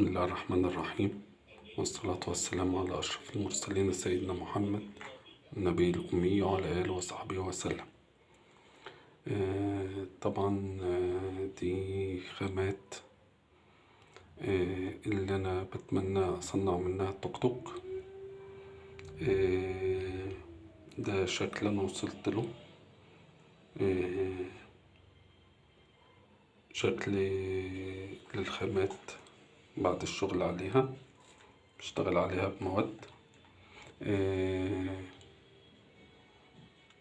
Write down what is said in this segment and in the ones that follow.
بسم الله الرحمن الرحيم. والصلاة والسلام على أشرف المرسلين سيدنا محمد النبي الأمي وعلى آله وصحبه وسلم. آه، طبعا آه، دي خامات آه، اللي أنا بتمنى أصنع منها توك توك. ده شكل أنا وصلت له. شكل للخامات. بعد الشغل عليها بشتغل عليها بمواد.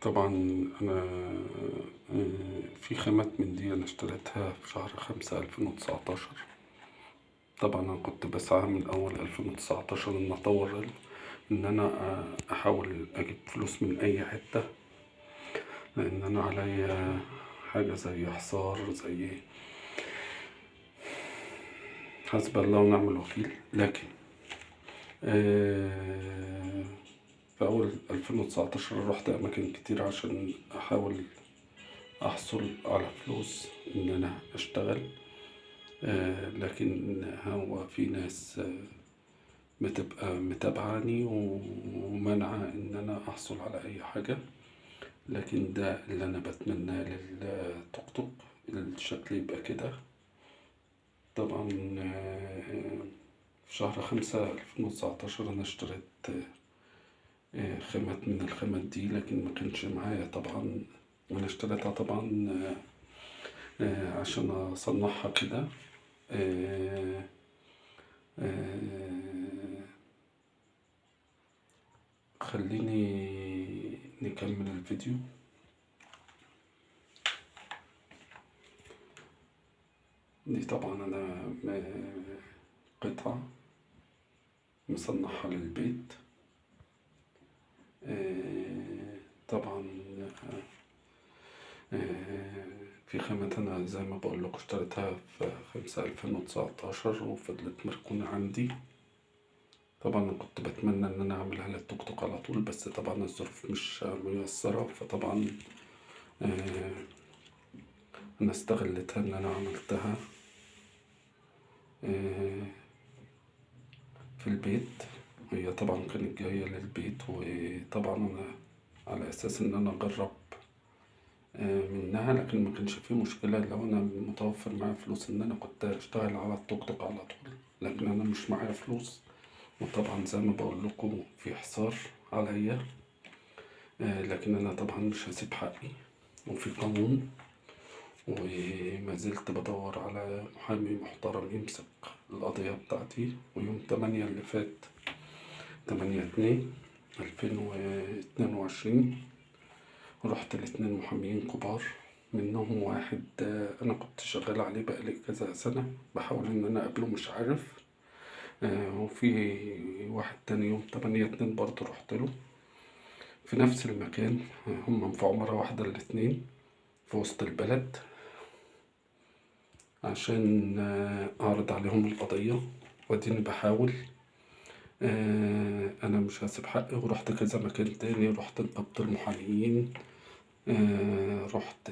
طبعا أنا في خامات من دي أنا اشتريتها في شهر خمسة ألفين وتسعتاشر. طبعا أنا كنت بسعى من أول ألفين وتسعتاشر إن أطور إن أنا أحاول أجيب فلوس من أي حتة. لأن أنا عليا حاجة زي حصار زي حسب الله ونعم الوكيل. لكن آه في أول ألفين وتسعتاشر رحت أماكن كتير عشان أحاول أحصل على فلوس إن أنا أشتغل. آه لكن هو في ناس بتبقى متابعاني ومنعة إن أنا أحصل على أي حاجة. لكن ده اللي أنا بتمناه للتوك توك. الشكل يبقى كده. طبعا في شهر خمسة ألفين وتسعتاشر أنا اشتريت خامات من الخامات دي لكن ما كانش معايا طبعا. أنا اشتريتها طبعا عشان أصنعها كده. خليني نكمل الفيديو. دي طبعا أنا قطعة مصنعها للبيت. طبعا في خامات أنا زي ما بقول لكم اشتريتها في خمسة ألفين وتسعتاشر وفضلت مركونة عندي. طبعا كنت بتمنى إن أنا أعملها للتوك توك على طول بس طبعا الظروف مش ميسرة فطبعا أنا استغلتها إن أنا عملتها. في البيت هي طبعا كانت جاية للبيت وطبعا على أساس إن أنا أجرب منها لكن ما كانش فيه مشكلة. لو أنا متوفر معايا فلوس إن أنا كنت أشتغل على التوك توك على طول لكن أنا مش معايا فلوس. وطبعا زي ما بقول لكم في حصار عليا لكن أنا طبعا مش هسيب حقي. وفي قانون وما زلت بدور على محامي محترم يمسك القضية بتاعتي ويوم تمانية اللي فات تمانية اتنين ألفين واتنين وعشرين. رحت لاتنين محاميين كبار منهم واحد أنا كنت شغال عليه بقالي كذا سنة بحاول إن أنا أقابله مش عارف. وفي واحد تاني يوم تمانية اتنين برضه رحت له. في نفس المكان هم في عمرة واحدة الاتنين في وسط البلد عشان أعرض عليهم القضية وأديني بحاول. أنا مش هسيب حقي ورحت كذا مكان تاني رحت نقابة المحاميين رحت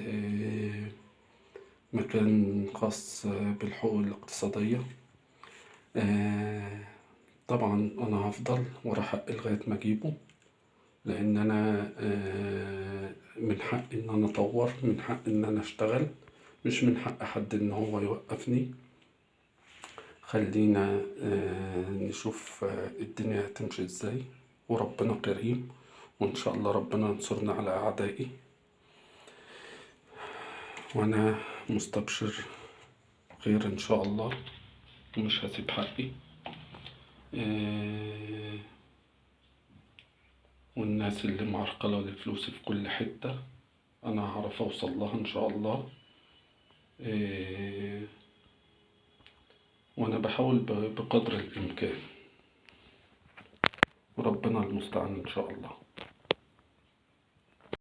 مكان خاص بالحقوق الاقتصادية. طبعا أنا هفضل ورا حقي لغاية ما أجيبه. لأن أنا من حقي إن أنا أطور من حقي إن أنا أشتغل مش من حق حد إن هو يوقفني. خلينا نشوف الدنيا هتمشي إزاي وربنا كريم وإن شاء الله ربنا ينصرنا على أعدائي. وأنا مستبشر خير إن شاء الله ومش هسيب حقي. والناس اللي معرقلة لفلوسي في كل حتة أنا هعرف أوصل لها إن شاء الله. وأنا بحاول بقدر الإمكان. وربنا المستعان إن شاء الله.